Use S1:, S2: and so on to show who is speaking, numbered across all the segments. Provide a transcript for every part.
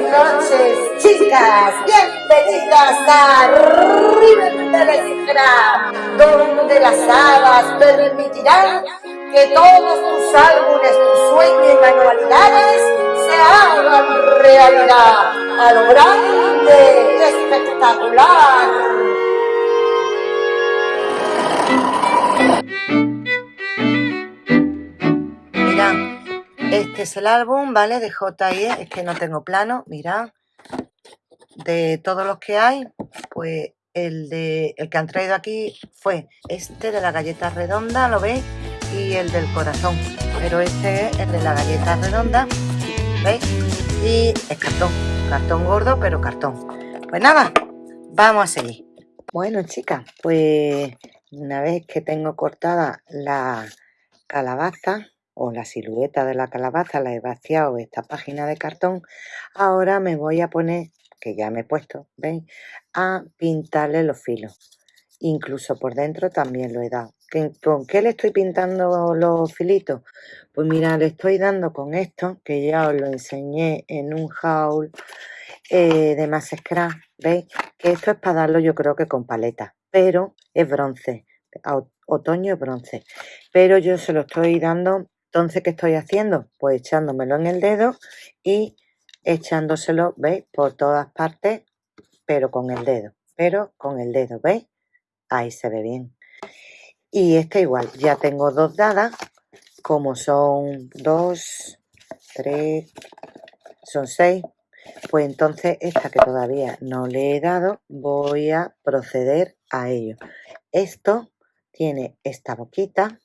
S1: buenas noches, chicas. Bienvenidas a Rivendell Scrap, donde las hadas permitirán que todos tus álbumes, tus sueños y manualidades se hagan realidad a lo grande y espectacular. Este es el álbum, ¿vale? De JIE, es que no tengo plano, mirad. De todos los que hay, pues el, de, el que han traído aquí fue este de la galleta redonda, ¿lo veis? Y el del corazón. Pero este es el de la galleta redonda, ¿veis? Y es cartón, cartón gordo, pero cartón. Pues nada, vamos a seguir. Bueno, chicas, pues una vez que tengo cortada la calabaza, o la silueta de la calabaza la he vaciado esta página de cartón, ahora me voy a poner, que ya me he puesto, ¿veis? A pintarle los filos. Incluso por dentro también lo he dado. ¿Con qué le estoy pintando los filitos? Pues mira, le estoy dando con esto, que ya os lo enseñé en un haul eh, de más scrap, ¿veis? Que esto es para darlo yo creo que con paleta, pero es bronce, otoño es bronce. Pero yo se lo estoy dando entonces, ¿qué estoy haciendo? Pues echándomelo en el dedo y echándoselo, ¿veis? Por todas partes, pero con el dedo. Pero con el dedo, ¿veis? Ahí se ve bien. Y esta igual, ya tengo dos dadas, como son dos, tres, son seis. Pues entonces esta que todavía no le he dado, voy a proceder a ello. Esto tiene esta boquita,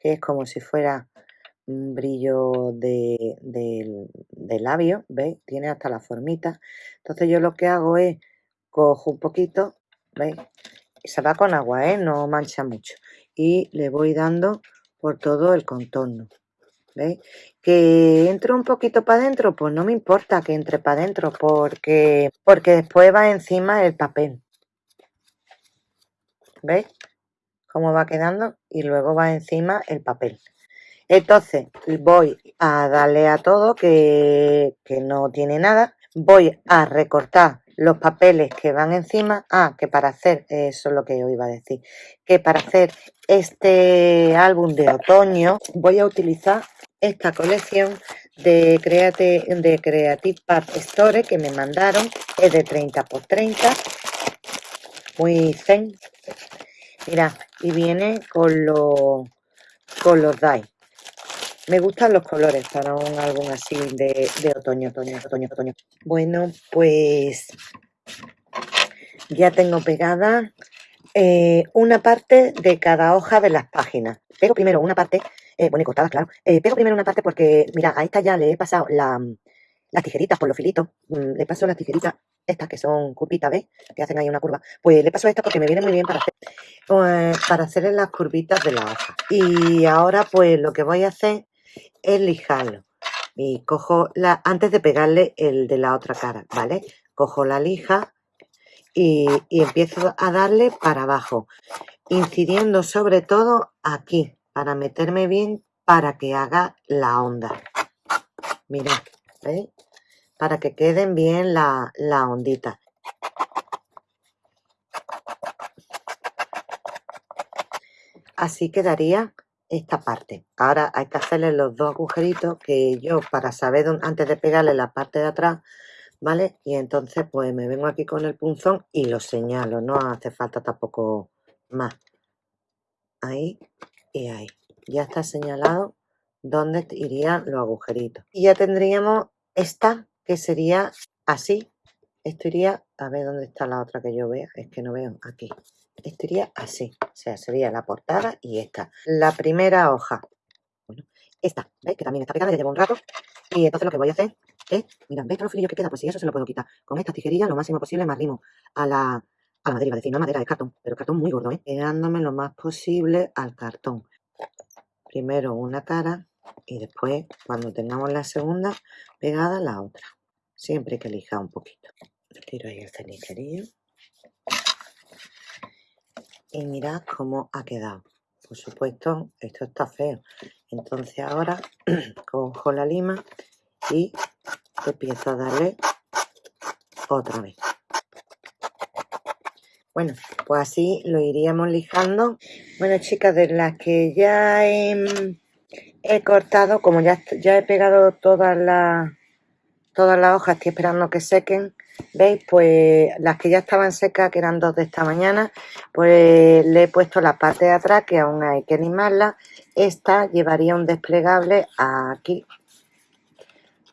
S1: que es como si fuera un brillo de, labio, ¿veis? Tiene hasta la formita. Entonces yo lo que hago es, cojo un poquito, ¿veis? Se va con agua, ¿eh? No mancha mucho. Y le voy dando por todo el contorno. ¿Veis? Que entre un poquito para adentro, pues no me importa que entre para adentro, porque, porque después va encima el papel. ¿Veis? Cómo va quedando y luego va encima el papel. Entonces voy a darle a todo que, no tiene nada. Voy a recortar los papeles que van encima. Ah, que para hacer, eso es lo que yo iba a decir, que para hacer este álbum de otoño voy a utilizar esta colección de Creative, de Creative Part Store que me mandaron. Es de 30 por 30. Muy zen. Mira, y viene con los, con los dice. Me gustan los colores para un álbum así de, otoño, otoño, otoño, otoño. Bueno, pues ya tengo pegada eh, una parte de cada hoja de las páginas. Pego primero una parte, eh, bueno, y cortadas, claro. Eh, pego primero una parte porque, mira, a esta ya le he pasado las tijeritas por los filitos. Mm, le paso las tijeritas, estas que son curvitas, ¿ves? Que hacen ahí una curva. Pues le paso esta porque me viene muy bien para hacer, para las curvitas de la hoja. Y ahora, pues, lo que voy a hacer es lijarlo. Y cojo la, antes de pegarle el de la otra cara, ¿vale? Cojo la lija y, empiezo a darle para abajo, incidiendo sobre todo aquí, para meterme bien, para que haga la onda. Mirad, ¿veis? Para que queden bien la, la ondita. Así quedaría esta parte. Ahora hay que hacerle los dos agujeritos que yo para saber antes de pegarle la parte de atrás, ¿vale? Y entonces pues me vengo aquí con el punzón y lo señalo, no hace falta tampoco más. Ahí y ahí. Ya está señalado dónde irían los agujeritos. Y ya tendríamos esta que sería así. Esto iría, a ver dónde está la otra que yo vea, es que no veo, aquí estaría así. O sea, sería la portada y esta. La primera hoja. Bueno, esta, ¿veis? Que también está pegada, ya llevo un rato. Y entonces lo que voy a hacer es, mira, ¿veis los filillos que queda? Pues si eso se lo puedo quitar. Con esta tijerilla lo máximo posible me arrimo a la, a la madera, iba decir, no madera, de cartón, pero cartón muy gordo, ¿eh? Pegándome lo más posible al cartón. Primero una cara y después, cuando tengamos la segunda, pegada la otra. Siempre que lijar un poquito. Tiro ahí el cenicerillo y mirad cómo ha quedado. Por supuesto, esto está feo. Entonces ahora cojo la lima y empiezo a darle otra vez. Bueno, pues así lo iríamos lijando. Bueno, chicas, de las que ya he, cortado, como ya, ya he pegado todas las todas las hojas, estoy esperando que sequen, ¿veis? Pues las que ya estaban secas, que eran dos de esta mañana, pues le he puesto la parte de atrás, que aún hay que animarla. Esta llevaría un desplegable aquí.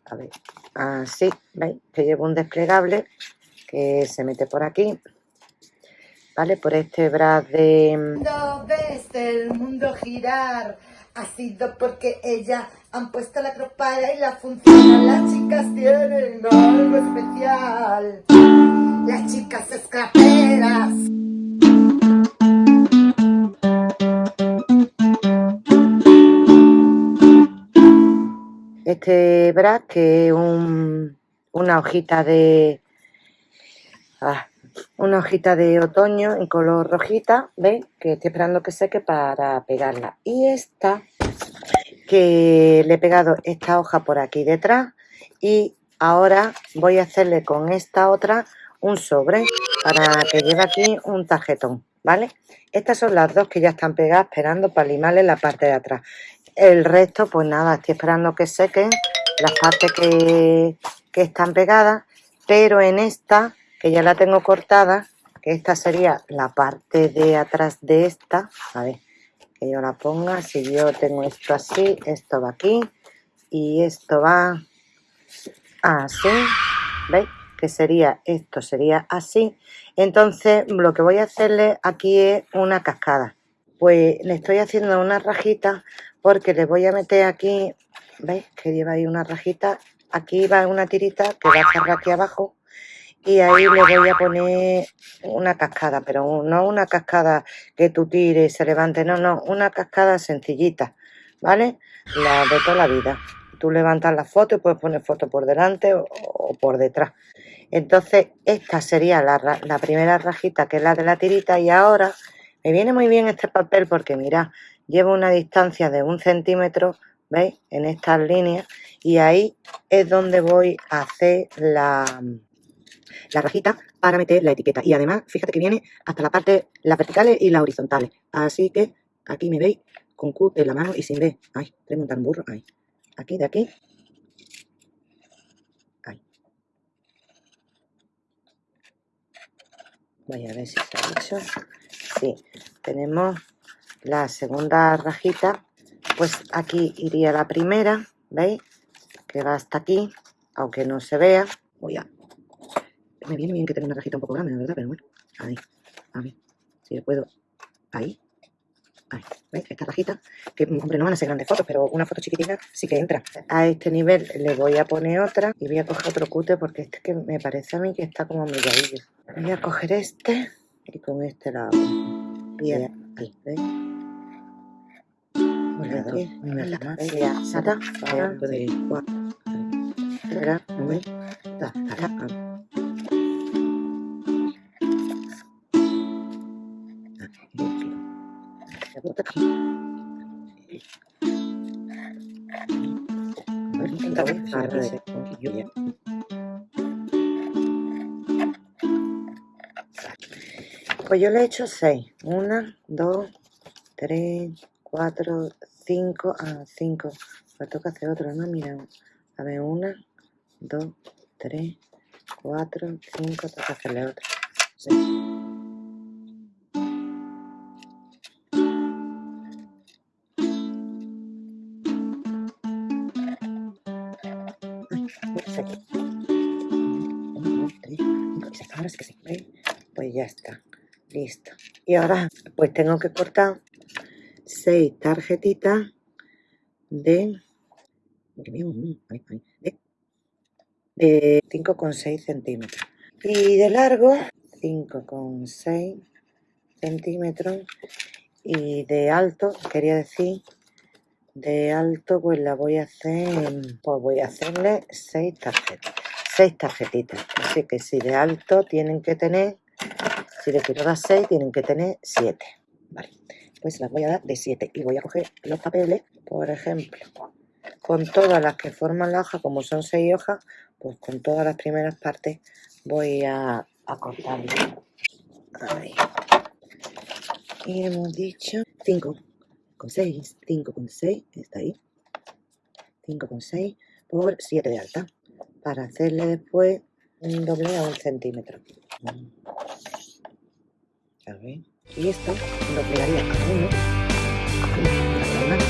S1: A ver, así, ¿veis? Que llevo un desplegable que se mete por aquí. ¿Vale? Por este bras de...
S2: No ves el mundo girar, ha sido porque ella han puesto la tropada y la función. Las chicas tienen algo especial. Las chicas escraperas.
S1: Este bras que un, una hojita de... Ah, una hojita de otoño en color rojita, ¿veis? Que estoy esperando que seque para pegarla. Y esta que le he pegado esta hoja por aquí detrás y ahora voy a hacerle con esta otra un sobre para que lleve aquí un tarjetón, ¿vale? Estas son las dos que ya están pegadas esperando para limarle la parte de atrás. El resto, pues nada, estoy esperando que sequen las partes que, que están pegadas, pero en esta, que ya la tengo cortada, que esta sería la parte de atrás de esta, a ver, yo la ponga. Si yo tengo esto así, esto va aquí y esto va así. ¿Veis? Que sería, esto sería así. Entonces, lo que voy a hacerle aquí es una cascada. Pues le estoy haciendo una rajita porque le voy a meter aquí, ¿veis? Que lleva ahí una rajita. Aquí va una tirita que va a cerrar aquí abajo y ahí le voy a poner una cascada, pero no una cascada que tú tires y se levante, no, no, una cascada sencillita, ¿vale? La de toda la vida. Tú levantas la foto y puedes poner foto por delante o, por detrás. Entonces, esta sería la, la, primera rajita, que es la de la tirita, y ahora me viene muy bien este papel porque, mira, llevo una distancia de un centímetro, ¿veis? En estas líneas, y ahí es donde voy a hacer la, la rajita para meter la etiqueta. Y además, fíjate que viene hasta la parte, las verticales y las horizontales. Así que aquí me veis con Q en la mano y sin B. Ay, tengo un tan burro. Ahí. Aquí, de aquí. Ahí. Voy a ver si se ha hecho. Sí, tenemos la segunda rajita. Pues aquí iría la primera, ¿veis? Que va hasta aquí, aunque no se vea. Voy a me viene bien que tenga una rajita un poco grande, la verdad, pero bueno. Ahí, a ver, si le puedo. Ahí. Ahí, ¿veis? Esta rajita, que hombre, no van a ser grandes fotos, pero una foto chiquitina sí que entra. A este nivel le voy a poner otra y voy a coger otro cute porque este que me parece a mí que está como milladillo. Voy a coger este y con este lado. Bien, ahí, ¿veis? Una, Pues yo le he hecho 6. 1, 2, 3, 4, 5. Ah, 5. Me toca hacer otro, ¿no? Mira. A ver, 1, 2, 3, 4, 5. Toca hacerle otro. 6. Listo. Y ahora pues tengo que cortar seis tarjetitas de, de 5,6 centímetros. Y de largo 5,6 centímetros. Y de alto, quería decir, de alto pues la voy a hacer, pues voy a hacerle seis tarjetas seis tarjetitas. Así que si de alto tienen que tener, si de dar seis, tienen que tener siete. Vale, pues las voy a dar de siete. Y voy a coger los papeles, por ejemplo, con todas las que forman la hoja, como son seis hojas, pues con todas las primeras partes voy a, a cortarlo. Ahí. Y hemos dicho 5 con 6, 5 con 6, está ahí. 5 con 6 por 7 de alta. Para hacerle después un doble a un centímetro. Y esto lo pegaría a uno. A la mano.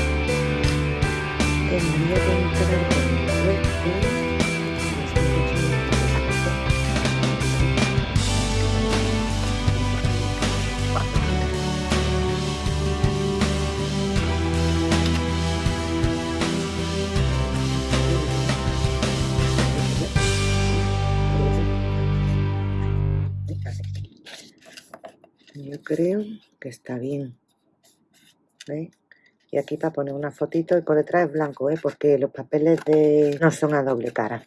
S1: Yo creo que está bien. ¿Veis? Y aquí para poner una fotito y por detrás es blanco, ¿eh? porque los papeles de no son a doble cara.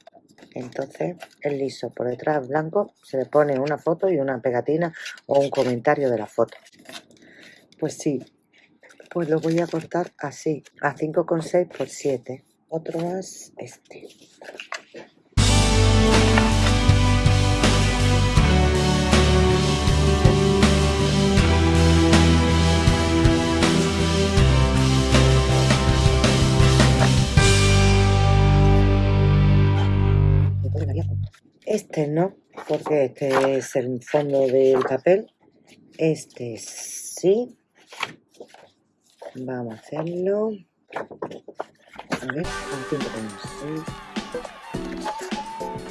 S1: Entonces es liso, por detrás es blanco, se le pone una foto y una pegatina o un comentario de la foto. Pues sí, pues lo voy a cortar así, a 5,6 por 7. Otro más, este. Este no, porque este es el fondo del papel. Este sí. Vamos a hacerlo. A ver, un 5,6.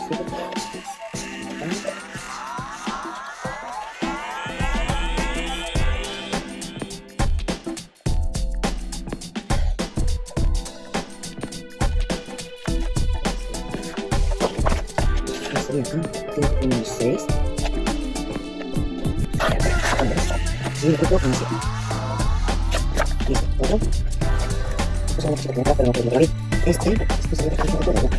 S1: Sería acá, 5,6. Y el otro, así. Listo, ¿otro? Esto son los que pero no tengo ahí. Este, este el 5,6.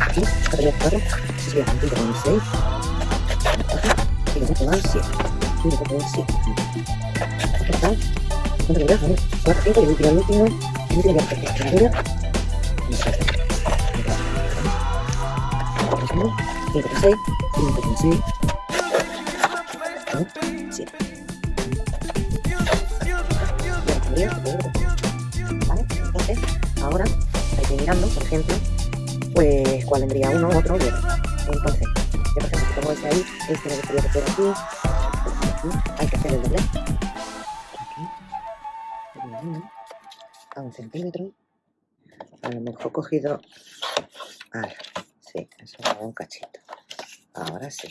S1: Aquí, acá tenía 4. Este sería 5,6. Y los otros van 7. 5,7. Aquí está. ¿Cuánto queda? A ver, 4, 5 y el último, el último. El último ya perfecto. 5,6. 5,6. 7. ¿Vale? Entonces, ahora hay que ir mirando, por ejemplo, pues cuál vendría uno, otro y otro. Entonces, yo por ejemplo, si pongo ese ahí, este me gustaría que fuera aquí, aquí, hay que hacer el doble. Aquí, a un centímetro. A lo mejor cogido. Ahora, sí, eso un cachito. Ahora sí.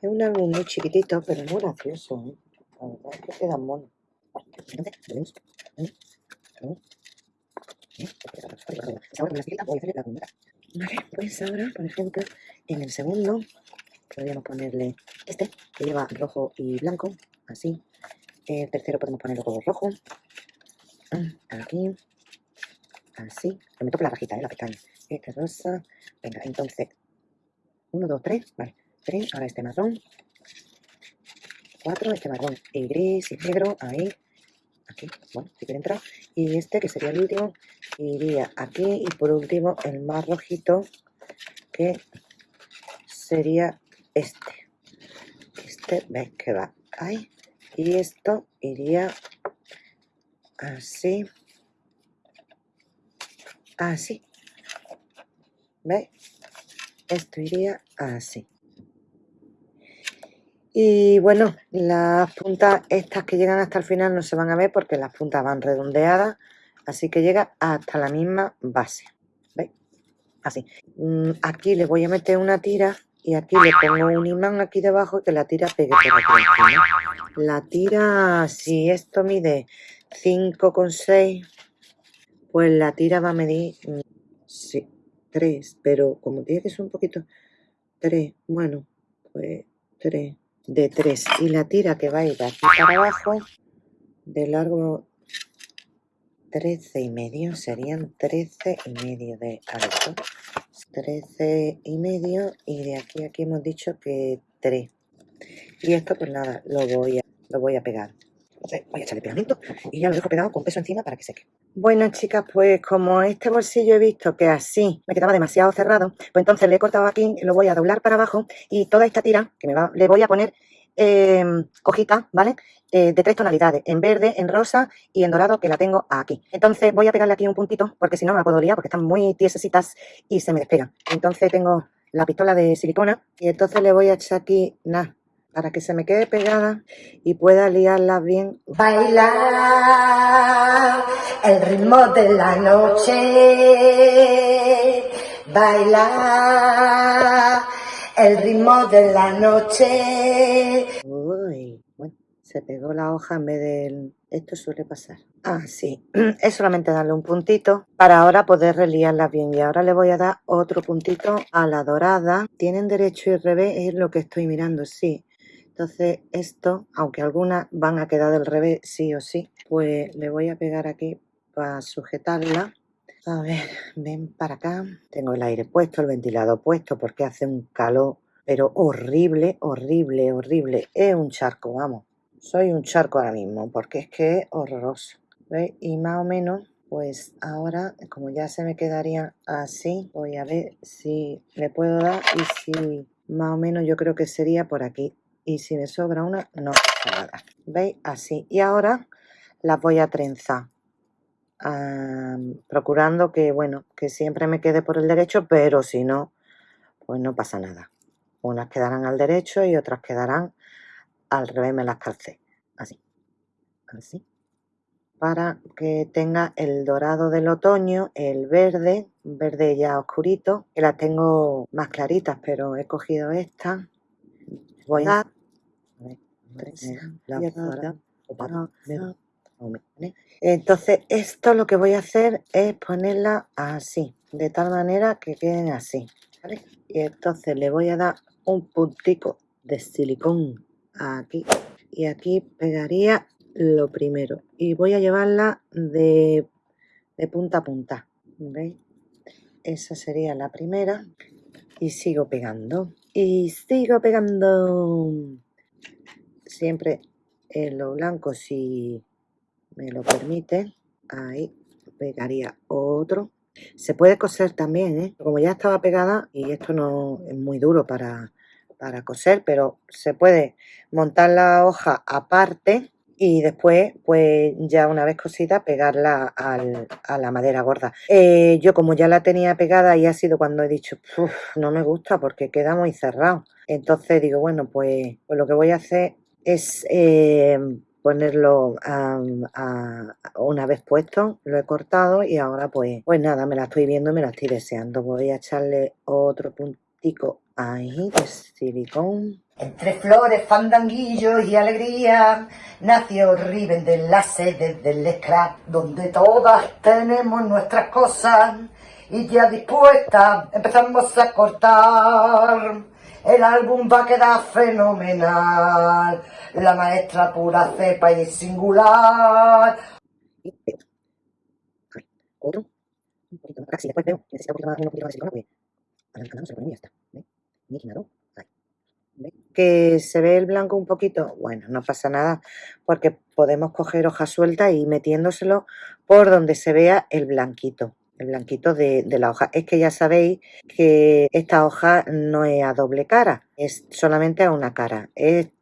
S1: Es un álbum muy chiquitito, pero muy gracioso. ¿eh? La verdad es que queda mono. Vale, pues ahora, por ejemplo, en el segundo podríamos ponerle este, que lleva rojo y blanco, así. El tercero podemos ponerlo todo rojo. Aquí. Así. Le meto por la rajita, ¿eh? la pestaña. Este rosa. Venga, entonces. Uno, dos, tres. Vale. Tres. Ahora este marrón. Cuatro. Este marrón y gris y negro. Ahí. Aquí. Bueno, si quiere entrar. Y este, que sería el último, iría aquí. Y por último, el más rojito, que sería este. Este, ves que va ahí. Y esto iría así. Así. ¿Veis? Esto iría así. Y bueno, las puntas estas que llegan hasta el final no se van a ver porque las puntas van redondeadas, así que llega hasta la misma base. ¿Veis? Así. Mm, Aquí le voy a meter una tira y aquí le pongo un imán aquí debajo que la tira pegue. La tira, si esto mide 5,6, pues la tira va a medir, mm, sí, 3, pero como tiene que ser un poquito, 3, bueno, pues 3, de 3. Y la tira que va a ir de aquí para abajo, de largo 13 y medio, serían 13 y medio de alto. 13 y medio y de aquí a aquí hemos dicho que 3. Y esto pues nada, lo voy a, lo voy a pegar. Entonces voy a echarle pegamento y ya lo dejo pegado con peso encima para que seque. Bueno, chicas, pues como este bolsillo he visto que así me quedaba demasiado cerrado, pues entonces le he cortado aquí, lo voy a doblar para abajo y toda esta tira que me va, le voy a poner eh, hojitas, ¿vale? Eh, de tres tonalidades, en verde, en rosa y en dorado, que la tengo aquí. Entonces voy a pegarle aquí un puntito, porque si no me la puedo liar, porque están muy tiesecitas y se me despegan. Entonces tengo la pistola de silicona y entonces le voy a echar aquí, nada, para que se me quede pegada y pueda liarla bien.
S2: Bailar el ritmo de la noche. Bailar el ritmo de la noche.
S1: Uy, bueno, se pegó la hoja en vez del... Esto suele pasar. Ah, sí, es solamente darle un puntito para ahora poder reliarla bien. Y ahora le voy a dar otro puntito a la dorada. Tienen derecho y revés, es lo que estoy mirando, sí. Entonces esto, aunque algunas van a quedar del revés sí o sí, pues le voy a pegar aquí para sujetarla. A ver, ven para acá. Tengo el aire puesto, el ventilador puesto porque hace un calor, pero horrible, horrible, horrible. Es un charco, vamos. Soy un charco ahora mismo porque es que es horroroso. ¿Veis? Y más o menos, pues ahora, como ya se me quedaría así, voy a ver si le puedo dar y si más o menos yo creo que sería por aquí y si me sobra una no pasa nada. Veis así. Y ahora las voy a trenzar procurando que bueno que siempre me quede por el derecho pero si no pues no pasa nada. Unas quedarán al derecho y otras quedarán al revés me las calcé. Así. Así. Para que tenga el dorado del otoño, el verde, verde ya oscurito, que las tengo más claritas, pero he cogido esta voy a entonces esto lo que voy a hacer es ponerla así de tal manera que queden así y entonces le voy a dar un puntico de silicón aquí y aquí pegaría lo primero y voy a llevarla de, de punta a punta ¿veis? esa sería la primera y sigo pegando y sigo pegando siempre en lo blanco si me lo permite ahí pegaría otro se puede coser también ¿eh? como ya estaba pegada y esto no es muy duro para, para coser pero se puede montar la hoja aparte y después, pues ya una vez cosida, pegarla al, a la madera gorda. Eh, yo como ya la tenía pegada y ha sido cuando he dicho, no me gusta porque queda muy cerrado. Entonces digo, bueno, pues, pues lo que voy a hacer es eh, ponerlo una vez puesto, lo he cortado y ahora pues, pues nada, me la estoy viendo me la estoy deseando. Voy a echarle otro puntico ahí de silicón
S2: entre flores, fandanguillos y alegría, nació Riven de la sede del scrap, donde todas tenemos nuestras cosas y ya dispuesta empezamos a cortar. El álbum va a quedar fenomenal, la maestra pura cepa y singular.
S1: Otro, un poquito más, después veo, necesito un poquito más, un poquito más de silicona, pues a se lo y ya está. ¿Ves? Niquinado que se ve el blanco un poquito, bueno, no pasa nada, porque podemos coger hoja suelta y metiéndoselo por donde se vea el blanquito, blanquito de, la hoja. Es que ya sabéis que esta hoja no es a doble cara, es solamente a una cara.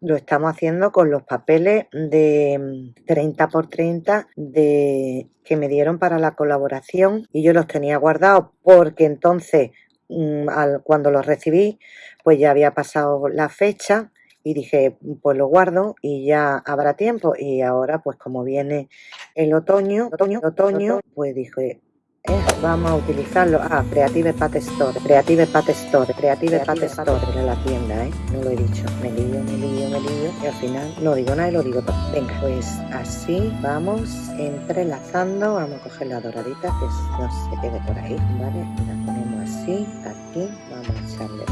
S1: lo estamos haciendo con los papeles de 30 por 30 de, que me dieron para la colaboración y yo los tenía guardados porque entonces Mm, cuando lo recibí, pues ya había pasado la fecha y dije, pues lo guardo y ya habrá tiempo. Y ahora, pues como viene el otoño, otoño, otoño, pues dije, eh, vamos a utilizarlo. Ah, Creative Pat Store, Creative Pat Store, Creative Pat Store de la tienda, ¿eh? No lo he dicho. Me lío, me lío, me lío. Y al final no digo nada y lo digo todo. Venga, pues así vamos entrelazando. Vamos a coger la doradita que no se quede por ahí, ¿vale? La ponemos así, aquí. Vamos a echarle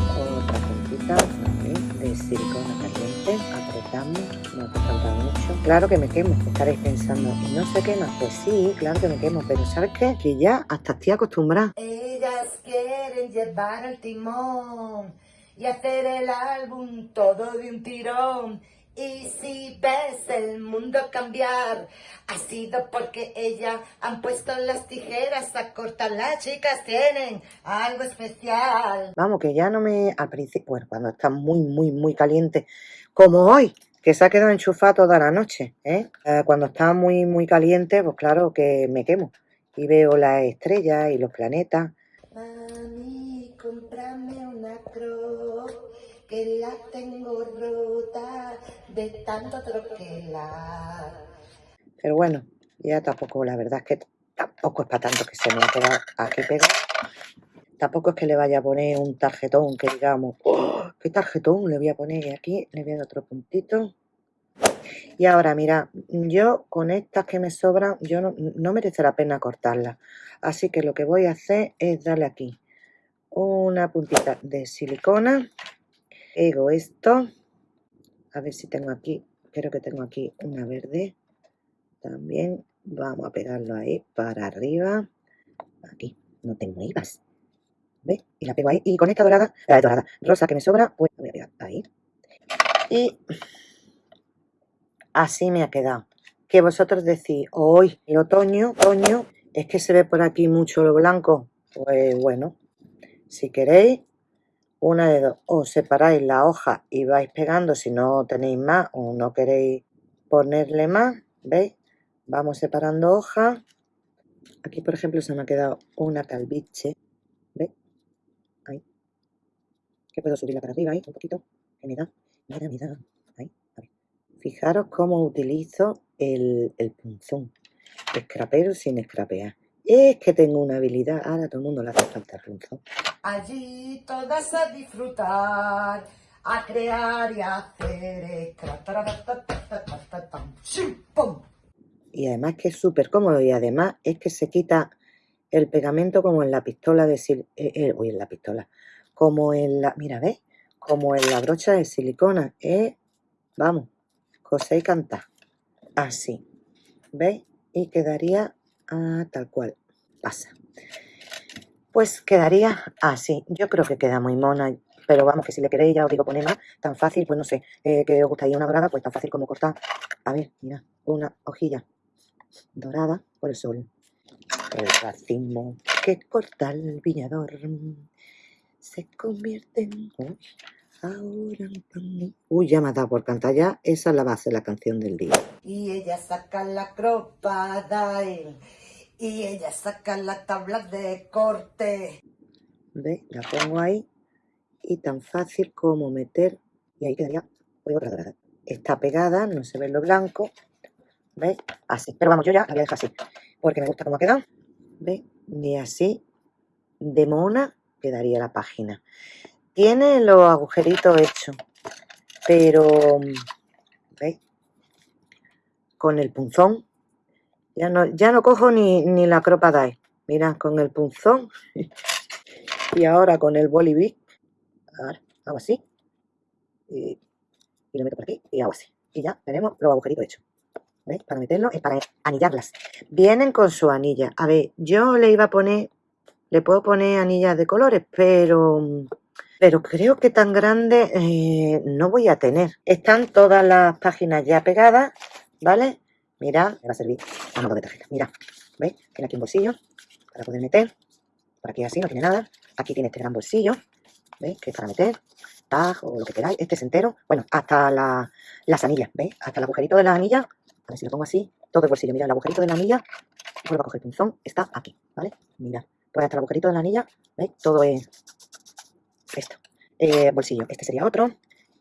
S1: de silicona caliente. Apretamos, no hace falta mucho. Claro que me quemo, estaréis pensando, ¿y no se quema? Pues sí, claro que me quemo, pero ¿sabes qué? Que ya hasta estoy acostumbrada.
S2: Ellas quieren llevar el timón y hacer el álbum todo de un tirón. Y si ves el mundo cambiar, ha sido porque ella han puesto las tijeras a cortar. Las chicas tienen algo especial.
S1: Vamos, que ya no me... Al principio, bueno, cuando está muy, muy, muy caliente, como hoy, que se ha quedado enchufado toda la noche, ¿eh? Eh, cuando está muy, muy caliente, pues claro que me quemo. Y veo las estrellas y los planetas.
S2: Mami, cómprame una crop que la tengo rota de tanto troquelar.
S1: Pero bueno, ya tampoco, la verdad es que tampoco es para tanto que se me ha quedado aquí pegado. Tampoco es que le vaya a poner un tarjetón que digamos, ¡oh! ¿qué tarjetón le voy a poner? aquí le voy a dar otro puntito. Y ahora, mira, yo con estas que me sobran, yo no, no merece la pena cortarlas. Así que lo que voy a hacer es darle aquí una puntita de silicona pego esto. A ver si tengo aquí, creo que tengo aquí una verde. También vamos a pegarlo ahí para arriba. Aquí, no te muevas. ¿Ves? Y la pego ahí. Y con esta dorada, la dorada, rosa que me sobra, pues voy a pegar ahí. Y así me ha quedado. Que vosotros decís, hoy el otoño, otoño, es que se ve por aquí mucho lo blanco. Pues bueno, si queréis, una de dos, o separáis la hoja y vais pegando si no tenéis más o no queréis ponerle más, ¿veis? Vamos separando hojas. Aquí, por ejemplo, se me ha quedado una calviche, ¿veis? Ahí. Que puedo subirla para arriba ahí, un poquito. Que me mira, mira, ahí. Fijaros cómo utilizo el, el punzón. Escrapero sin escrapear. Es que tengo una habilidad. Ahora todo el mundo le hace falta el punzón.
S2: Allí todas a disfrutar, a crear y a hacer.
S1: Y además que es súper cómodo y además es que se quita el pegamento como en la pistola de sil eh, eh, uy, en la pistola, como en la, mira, ¿ves? Como en la brocha de silicona, ¿eh? Vamos, cosa y canta. Así, ¿veis? Y quedaría ah, tal cual, pasa pues quedaría así. Yo creo que queda muy mona, pero vamos, que si le queréis, ya os digo, poner más, tan fácil, pues no sé, eh, que os gustaría una dorada, pues tan fácil como cortar. A ver, mira, una hojilla dorada por el sol. El racimo que corta el viñador se convierte en... Ahora Uy, ya me ha dado por cantar ya. Esa es la base de la canción del día.
S2: Y ella saca la cropada y ella saca la tabla de corte.
S1: ¿Ve? La pongo ahí y tan fácil como meter y ahí quedaría otra dorada. Está pegada, no se ve lo blanco. ¿Veis? Así. Pero vamos, yo ya la voy a dejar así. Porque me gusta cómo ha quedado. ¿Veis? Y así de mona quedaría la página. Tiene los agujeritos hechos. Pero, ¿veis? Con el punzón ya no, ya no cojo ni, ni la cropa dye. Mira, con el punzón. y ahora con el bolivic. hago así. Y, lo meto por aquí y hago así. Y ya tenemos los agujeritos hechos. ¿Veis? Para meterlo es para anillarlas. Vienen con su anilla. A ver, yo le iba a poner... Le puedo poner anillas de colores, pero... Pero creo que tan grande eh, no voy a tener. Están todas las páginas ya pegadas, ¿vale? Mira, me va a servir a modo de tarjeta. Mira, ¿veis? Tiene aquí un bolsillo para poder meter. Por aquí así, no tiene nada. Aquí tiene este gran bolsillo, ¿veis? Que es para meter tag o lo que queráis. Este es entero. Bueno, hasta la, las anillas, ¿veis? Hasta el agujerito de la anilla. A ver si lo pongo así. Todo el bolsillo. Mira, el agujerito de la anilla. Vuelvo a coger el punzón. Está aquí, ¿vale? Mira. Pues hasta el agujerito de la anilla, ¿veis? Todo es esto. Eh, bolsillo. Este sería otro.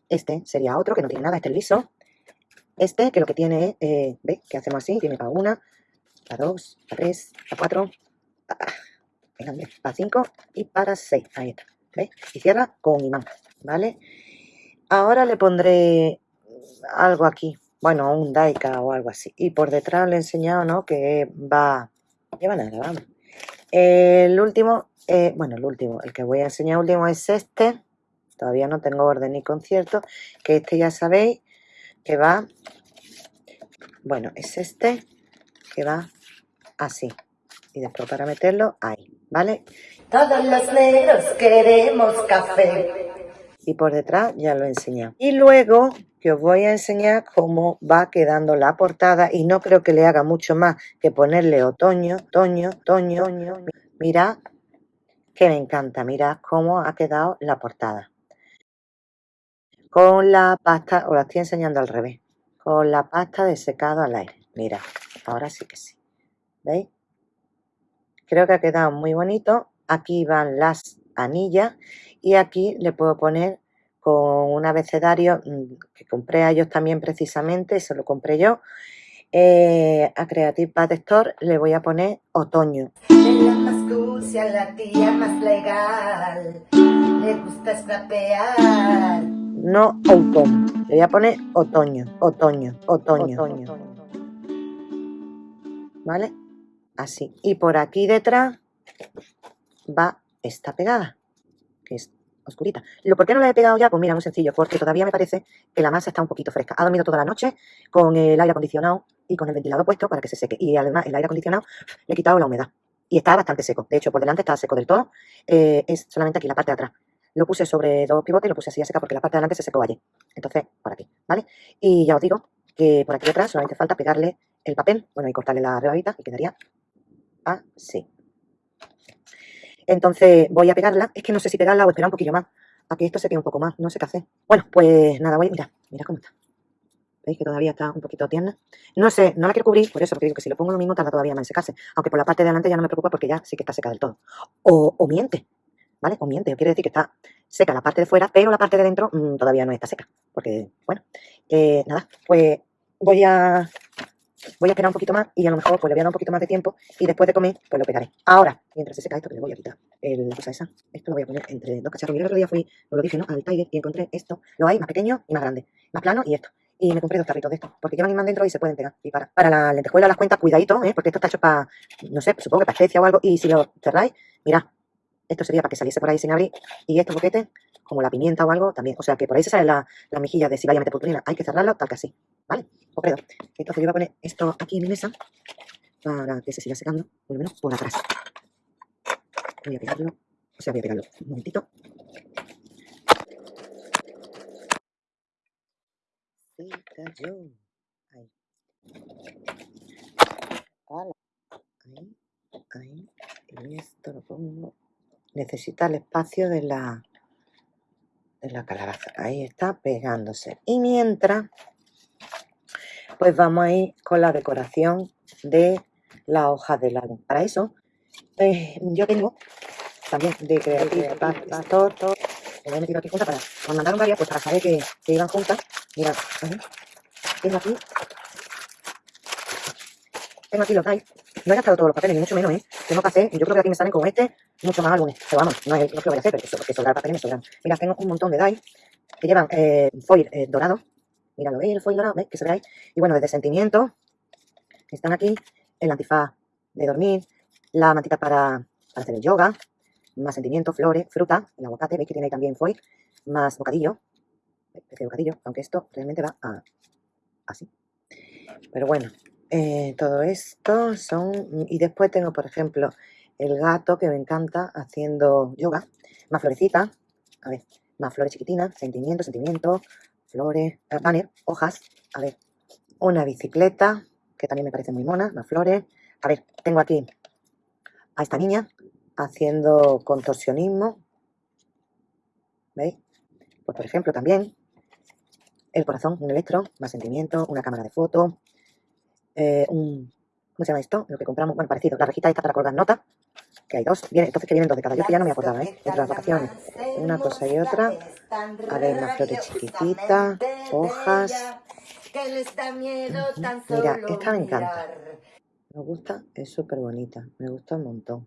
S1: Este sería otro que no tiene nada. Este es liso. Este, que lo que tiene eh, ¿veis? Que hacemos así, tiene para una, para dos, para tres, para cuatro, para, cinco y para seis. Ahí está, ¿veis? Y cierra con imán, ¿vale? Ahora le pondré algo aquí, bueno, un daika o algo así. Y por detrás le he enseñado, ¿no? Que va, lleva nada, vamos. El último, eh, bueno, el último, el que voy a enseñar último es este. Todavía no tengo orden ni concierto, que este ya sabéis que va, bueno, es este que va así. Y después para meterlo ahí, ¿vale?
S2: Todos los negros queremos café.
S1: Y por detrás ya lo he enseñado. Y luego que os voy a enseñar cómo va quedando la portada y no creo que le haga mucho más que ponerle otoño, otoño, otoño, otoño. Mirad que me encanta, mirad cómo ha quedado la portada. Con la pasta, os la estoy enseñando al revés, con la pasta de secado al aire. Mira, ahora sí que sí. ¿Veis? Creo que ha quedado muy bonito. Aquí van las anillas y aquí le puedo poner con un abecedario mm, que compré a ellos también precisamente, se lo compré yo. Eh, a Creative Pad Store le voy a poner otoño.
S2: la más la tía más legal, le gusta scrapear.
S1: No otoño, le voy a poner otoño, otoño, otoño. otoño. ¿Vale? Así. Y por aquí detrás va esta pegada, que es oscurita. ¿Lo por qué no la he pegado ya? Pues mira, muy sencillo, porque todavía me parece que la masa está un poquito fresca. Ha dormido toda la noche con el aire acondicionado y con el ventilador puesto para que se seque. Y además el aire acondicionado le he quitado la humedad. Y está bastante seco. De hecho, por delante está seco del todo. Eh, es solamente aquí la parte de atrás. Lo puse sobre dos pivotes y lo puse así a secar porque la parte de adelante se secó allí. Entonces, por aquí, ¿vale? Y ya os digo que por aquí detrás solamente falta pegarle el papel, bueno, y cortarle la rebabita y quedaría así. Entonces voy a pegarla. Es que no sé si pegarla o esperar un poquillo más. A que esto se quede un poco más. No sé qué hacer. Bueno, pues nada, voy. Mira, mira cómo está. ¿Veis que todavía está un poquito tierna? No sé, no la quiero cubrir, por eso, porque digo que si lo pongo lo mismo tarda todavía más en secarse. Aunque por la parte de adelante ya no me preocupa porque ya sí que está seca del todo. O, miente, ¿vale? O miente, quiere decir que está seca la parte de fuera, pero la parte de dentro mm, todavía no está seca. Porque, bueno, eh, nada, pues voy a voy a esperar un poquito más y a lo mejor pues le voy a dar un poquito más de tiempo y después de comer pues lo pegaré. Ahora, mientras se seca esto, que le voy a quitar el, la cosa esa, esto lo voy a poner entre dos cacharros. Mira, el otro día fui, os lo dije, ¿no? Al Tiger y encontré esto, lo hay más pequeño y más grande, más plano y esto. Y me compré dos tarritos de estos, porque llevan imán dentro y se pueden pegar. Y para, para la lentejuela, las cuentas, cuidadito, ¿eh? porque esto está hecho para, no sé, supongo que para especia o algo. Y si lo cerráis, mirad, esto sería para que saliese por ahí sin abrir. Y estos boquetes, como la pimienta o algo, también. O sea que por ahí se sale la, la mejilla de si vaya a meter purpurina. Hay que cerrarlo tal que así, ¿vale? Entonces yo voy a poner esto aquí en mi mesa para que se siga secando, por lo menos por atrás. Voy a pegarlo, o sea, voy a pegarlo un momentito. Se cayó. Ahí. Ahí, ahí. Y esto lo pongo. Necesita el espacio de la, de la calabaza. Ahí está pegándose. Y mientras pues vamos a ir con la decoración de la hoja del álbum. Para eso, eh, yo tengo también de Creative Pastor, me he metido aquí juntas para, me mandaron varias, pues para saber que, que iban juntas. Mirad, tengo aquí, tengo aquí los dice. No he gastado todos los papeles, ni mucho menos, ¿eh? Tengo que hacer, yo creo que aquí me salen con este mucho más álbumes. Pero vamos, no es lo que voy a hacer, pero porque sobrar papeles me sobran. Mira, tengo un montón de dice que llevan eh, foil eh, dorado, Mira, lo veis, el foil dorado, ¿veis? Que se ve ahí. Y bueno, desde sentimiento, están aquí, el antifaz de dormir, la mantita para, hacer el yoga, más sentimiento, flores, fruta, el aguacate, veis que tiene ahí también foil, más bocadillo, de bocadillo, aunque esto realmente va a, así. Pero bueno, eh, todo esto son, y después tengo, por ejemplo, el gato que me encanta haciendo yoga, más florecitas, a ver, más flores chiquitinas, sentimiento, sentimiento, flores, banner, hojas, a ver, una bicicleta, que también me parece muy mona, más flores, a ver, tengo aquí a esta niña haciendo contorsionismo, ¿veis? Pues por ejemplo también el corazón, un electro, más sentimiento, una cámara de foto, eh, un, ¿cómo se llama esto? Lo que compramos, bueno, parecido, la rejita esta para colgar notas, que hay dos, viene, entonces que vienen dos de cada, yo que ya no me acordaba, ¿eh? Entre las vacaciones, una cosa y otra, a ver, las flores chiquititas, hojas, mira, esta me encanta, me gusta, es súper bonita, me gusta un montón,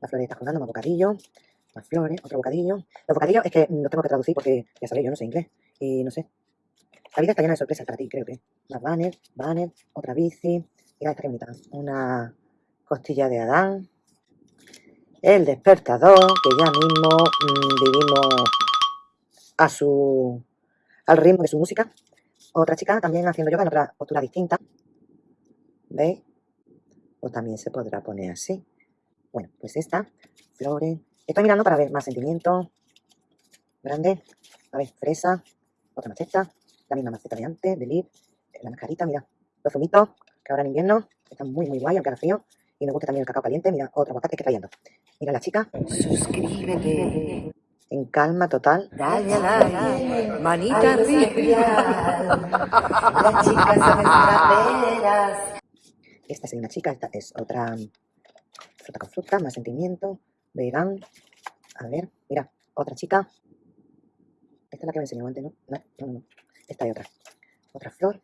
S1: las floritas colgando, más bocadillo, más flores, otro bocadillo, los bocadillos es que no tengo que traducir porque, ya sabéis, yo no sé inglés, y no sé, la vida está llena de sorpresas para ti, creo que, más banner, banner, otra bici, mira esta que bonita, una costilla de Adán, el despertador, que ya mismo mm, vivimos a su, al ritmo de su música. Otra chica también haciendo yoga en otra postura distinta. ¿Veis? O también se podrá poner así. Bueno, pues esta, flores. Estoy mirando para ver más sentimientos. Grande. A ver, fresa. Otra maceta. la misma maceta de antes, Believe, la mascarita, mira, los zumitos, que ahora en invierno están muy, muy guay, aunque haga frío. Y me gusta también el cacao caliente, mira, otro aguacate que trayendo. Mira la chica,
S2: Suscríbete.
S1: en calma total.
S2: Dale a like. Manita arriba. Las chicas son.
S1: Esta es una chica, esta es otra fruta con fruta, más sentimiento, vegan. A ver, mira, otra chica. Esta es la que me enseñó antes, ¿no? No, no, no. no. Esta hay otra. Otra flor.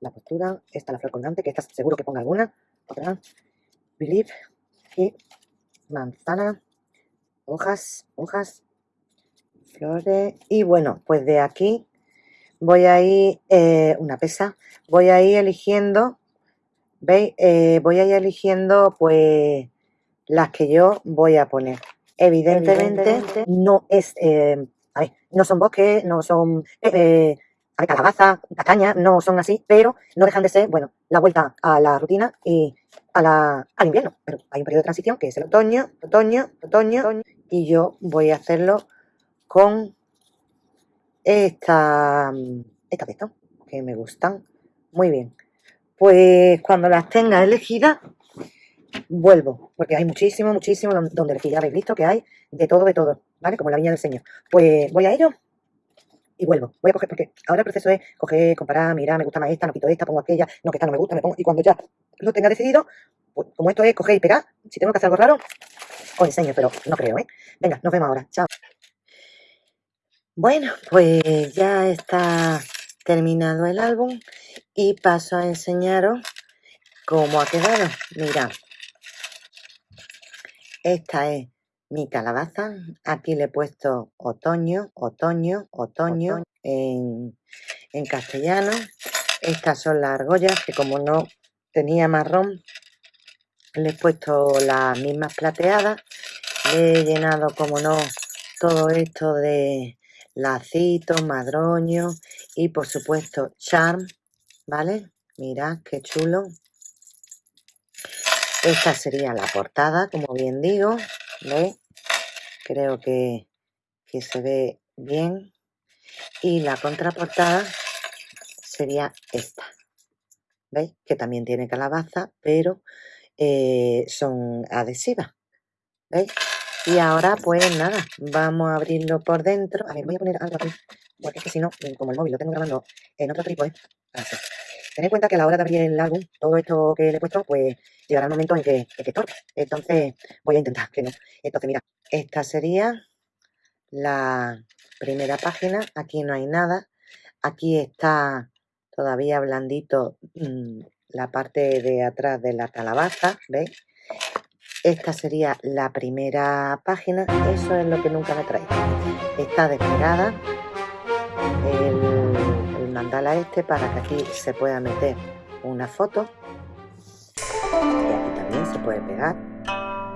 S1: La postura. Esta la flor colgante, que esta seguro que ponga alguna. Otra. Believe. Y manzana. Hojas, hojas. Flores. Y bueno, pues de aquí voy a ir, eh, una pesa, voy a ir eligiendo ¿Veis? Eh, voy a ir eligiendo pues las que yo voy a poner. Evidentemente, no es, eh, a ver, no son bosques, no son a ver, calabaza, castaña, no son así, pero no dejan de ser, bueno, la vuelta a la rutina y a la, al invierno. Pero hay un periodo de transición que es el otoño, otoño, otoño, otoño, y yo voy a hacerlo con esta, esta de que me gustan muy bien. Pues cuando las tenga elegidas, vuelvo, porque hay muchísimo, muchísimo don- donde elegir. Ya habéis visto que hay de todo, de todo, ¿vale? Como la viña del Señor. Pues voy a ello y vuelvo. Voy a coger, porque ahora el proceso es coger, comparar, mirar, me gusta más esta, no quito esta, pongo aquella, no, que esta no me gusta, me pongo. Y cuando ya lo tenga decidido, pues como esto es coger y pegar, si tengo que hacer algo raro, os enseño, pero no creo, ¿eh? Venga, nos vemos ahora. Chao. Bueno, pues ya está terminado el álbum y paso a enseñaros cómo ha quedado. Mirad, esta es mi calabaza. Aquí le he puesto otoño, otoño, otoño en, en castellano. Estas son las argollas que como no tenía marrón, le he puesto las mismas plateadas. He llenado, como no, todo esto de lacitos, madroño y por supuesto charm, ¿vale? Mirad qué chulo. Esta sería la portada, como bien digo, ¿veis? Creo que, que se ve bien. Y la contraportada sería esta, ¿veis? Que también tiene calabaza, pero eh, son adhesivas, ¿veis? Y ahora, pues nada, vamos a abrirlo por dentro. A ver, voy a poner algo aquí, porque es que si no, como el móvil lo tengo grabando en otro trípode, así. Ten en cuenta que a la hora de abrir el álbum, todo esto que le he puesto, pues llegará el momento en que, en. Entonces, voy a intentar que no. Entonces, mira, esta sería la primera página. Aquí no hay nada. Aquí está todavía blandito mm, la parte de atrás de la calabaza, ¿veis? Esta sería la primera página. Eso es lo que nunca me trae. Está desplegada el, el mandala este para que aquí se pueda meter una foto. Y aquí también se puede pegar.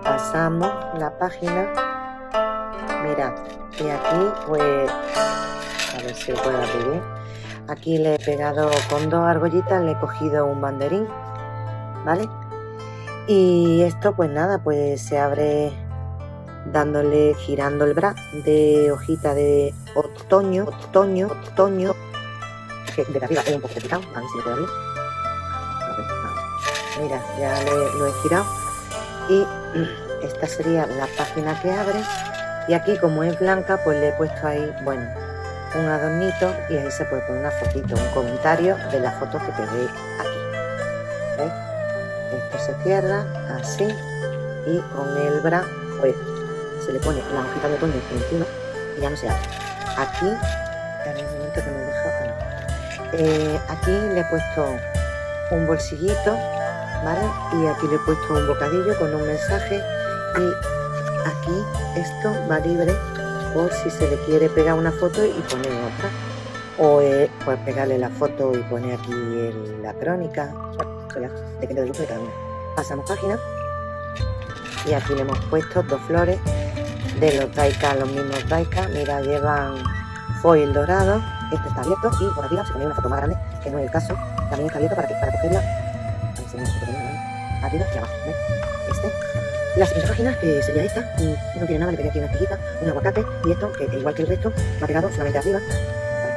S1: Pasamos la página. Mirad. Y aquí pues... A ver si lo puedo abrir bien. Aquí le he pegado con dos argollitas, le he cogido un banderín. ¿Vale? Y esto pues nada, pues se abre dándole, girando el bra de hojita de otoño, otoño, otoño, de arriba es un poco complicado, a ver si lo puedo abrir. Mira, ya lo he girado y esta sería la página que abre y aquí como es blanca pues le he puesto ahí, bueno, un adornito y ahí se puede poner una fotito, un comentario de la foto que pegué aquí. Esto se cierra así y con el bra pues se le pone la hojita de otoño encima y ya no se abre. Aquí, que me deja. Eh, aquí le he puesto un bolsillito, ¿vale? Y aquí le he puesto un bocadillo con un mensaje y aquí esto va libre si se le quiere pegar una foto y poner otra. O eh, pues pegarle la foto y poner aquí el- la crónica. Bueno, depende del gusto de cada. Pasamos página. Y aquí le hemos puesto dos flores de los Daika, los mismos Daika. Mira, llevan foil dorado. Este está abierto y por arriba se ponía una foto más grande, que no es el caso. También está abierto para, que, para cogerla. Arriba y abajo. Este. La siguiente página, que sería esta, mm, no tiene nada, le pegué aquí una tejita, un aguacate y esto, que igual que el resto, va pegado solamente arriba. Vale.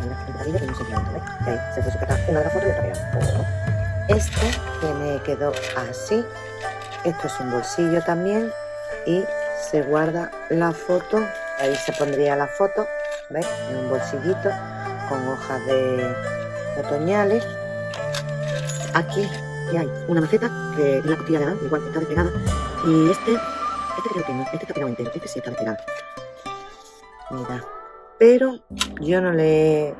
S1: Mira, amarillo y un sentimiento, ¿ves? Y ahí se fue sujeta una de las fotos y otra pegada. Este que me quedó así. Esto es un bolsillo también y se guarda la foto. Ahí se pondría la foto, ¿ves? En un bolsillito con hojas de otoñales. Aquí ya hay una maceta que es la costilla de Adán, igual está despegada. Y este, este creo que no, este está pegado entero, este sí está despegado. Mira, pero yo no le...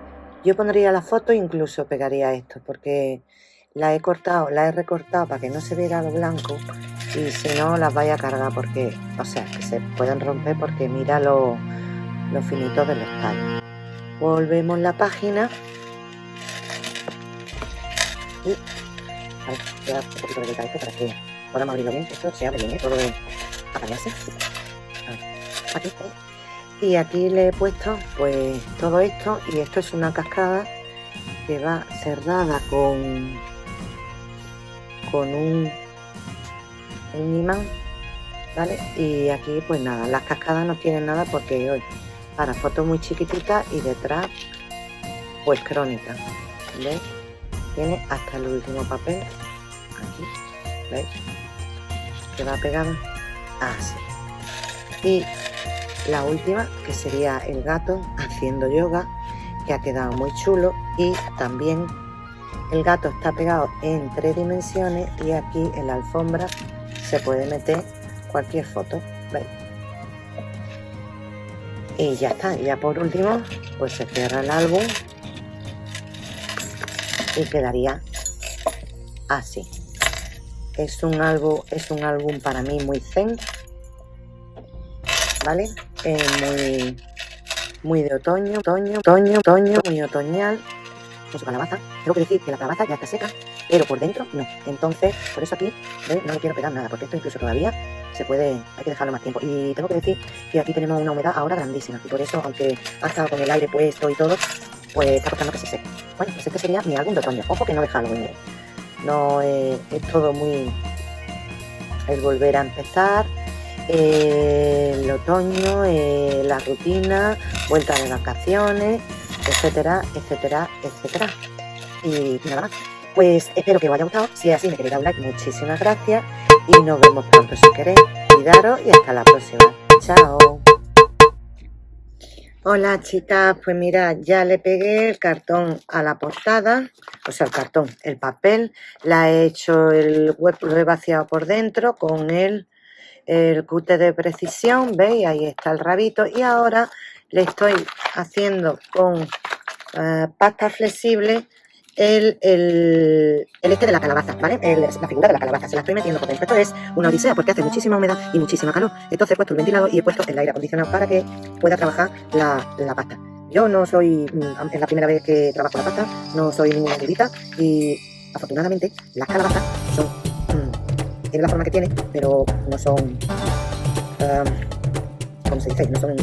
S1: Yo pondría la foto e incluso pegaría esto, porque la he cortado, la he recortado para que no se viera lo blanco y si no las vaya a cargar porque, o sea, que se pueden romper porque mira lo, lo finito de los tallos. Volvemos la página y podamos abrirlo bien, esto se abre bien, ¿eh? todo de. Aquí, y aquí le he puesto pues todo esto y esto es una cascada que va cerrada con con un, un imán vale y aquí pues nada las cascadas no tienen nada porque hoy para fotos muy chiquititas y detrás pues crónica ¿veis? tiene hasta el último papel aquí ¿veis? Va pegado así. Y la última que sería el gato haciendo yoga que ha quedado muy chulo. Y también el gato está pegado en tres dimensiones y aquí en la alfombra se puede meter cualquier foto y ya está ya por último pues se cierra el álbum y quedaría así es un álbum es un álbum para mí muy zen vale muy, muy de otoño, otoño, otoño, otoño, muy otoñal, con su calabaza. Tengo que decir que la calabaza ya está seca, pero por dentro no. Entonces, por eso aquí no le quiero pegar nada, porque esto incluso todavía se puede, hay que dejarlo más tiempo. Y tengo que decir que aquí tenemos una humedad ahora grandísima, y por eso, aunque ha estado con el aire puesto y todo, pues está costando que se seque. Bueno, pues este sería mi álbum de otoño. Ojo que no dejarlo Halloween. No eh, es todo muy... el volver a empezar, el otoño, eh, la rutina, vuelta de vacaciones, etcétera, etcétera, etcétera. Y nada más. Pues espero que os haya gustado. Si es así, me queréis dar un like. Muchísimas gracias. Y nos vemos pronto si queréis. Cuidaros y hasta la próxima. Chao. Hola chicas, pues mira, ya le pegué el cartón a la portada, o sea, el cartón, el papel, la he hecho el hueco, lo he vaciado por dentro con el el cute de precisión, ¿veis? Ahí está el rabito. Y ahora le estoy haciendo con uh, pasta flexible el, el, este de la calabaza, ¿vale? La figura de la calabaza, se la estoy metiendo dentro. Esto es una odisea porque hace muchísima humedad y muchísima calor. Entonces he puesto el ventilador y he puesto el aire acondicionado para que pueda trabajar la, la pasta. Yo no soy, mm, es la primera vez que trabajo la pasta, no soy ninguna erudita y afortunadamente las calabazas son tiene la forma que tiene, pero no son, um, ¿cómo se dice? No son,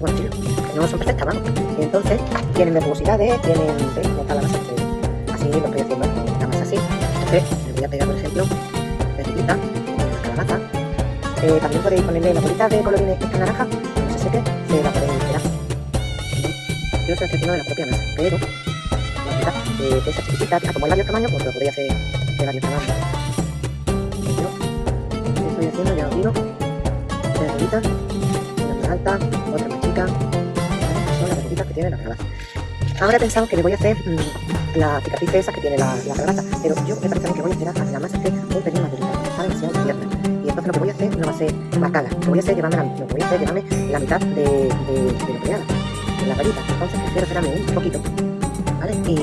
S1: no son perfectas, vamos. Y entonces tienen verbosidades, tienen, ¿veis? No está la masa, así lo estoy haciendo, la masa así. Entonces le voy a pegar, por ejemplo, verdecita, la calabaza. Eh, también podéis ponerle la bolita de colorines esta naranja, no se seque, se la podéis pegar. Yo estoy haciendo de la propia masa, pero la verdad, de esa chiquitita, como es varios tamaños, pues lo podéis hacer de varios tamaños estoy haciendo, ya os digo, una alta, otra más que tiene la calabaza. Ahora he pensado que le voy a hacer mmm, la cicatriz esa que tiene la, la calabaza, pero yo me parece que voy a esperar a que la masa esté un pelín más durita, está demasiado abierta. Y entonces lo que voy a hacer no va a ser marcada, lo que voy a hacer llevarme la, lo que voy a hacer llevarme la mitad de, de, de lo que haga, de la rayita. Entonces quiero esperarme un poquito, ¿vale? Y,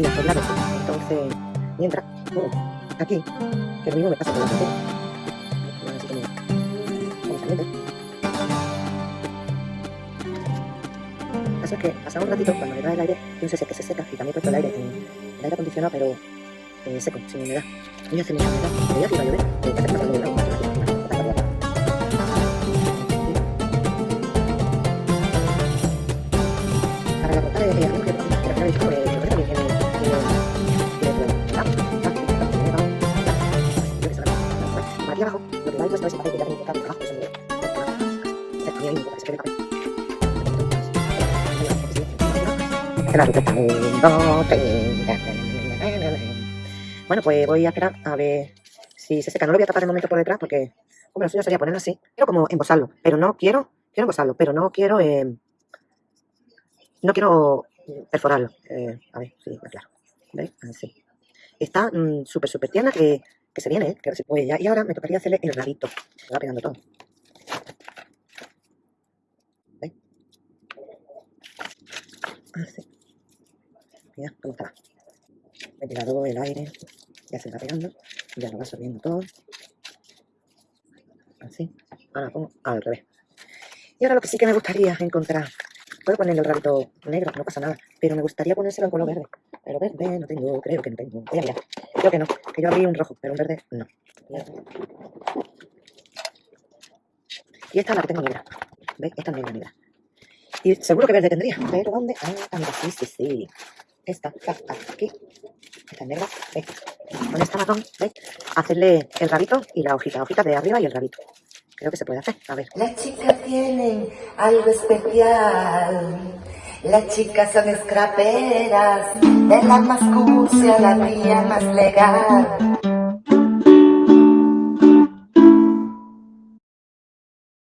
S1: y hacerla Entonces, mientras, uh, aquí, que lo mismo me pasa con la café. Así que pasa un ratito, cuando le da el aire, yo sé que se seca y también puesto el aire en el aire acondicionado, pero eh, seco, sin humedad. Y hace mucha humedad. Que iba a llover, eh, que hace pasando de agua. Bueno, pues voy a esperar a ver si se seca. No lo voy a tapar de momento por detrás porque, hombre, lo suyo sería ponerlo así. Quiero como embosarlo, pero no quiero, quiero embosarlo, pero no quiero, eh, no quiero perforarlo. Eh, a ver, sí, claro. ¿Veis? Así. Está mm, súper, súper tierna que, que se viene, ¿eh? que se puede ya. Y ahora me tocaría hacerle el rabito. Se va pegando todo. ¿Veis? Así. Mira cómo está. Ventilador, el aire, ya se va pegando, ya lo va absorbiendo todo. Así. Ahora lo pongo al revés. Y ahora lo que sí que me gustaría encontrar, puedo ponerle el rabito negro, no pasa nada, pero me gustaría ponérselo en color verde. Pero verde no tengo, creo que no tengo. Voy. Creo que no, que yo abrí un rojo, pero un verde no. Y esta es la que tengo negra. ¿Veis? Esta es negra, negra. Y seguro que verde tendría, pero ¿dónde? Ah, mira, sí, sí, sí. Esta está aquí. Esta es negra, ¿veis? Con esta marrón, ¿veis? Hacerle el rabito y la hojita, hojita de arriba y el rabito. Creo que se puede hacer, a ver.
S2: Las chicas tienen algo especial. Las chicas son scraperas, de la más cursi a la más legal.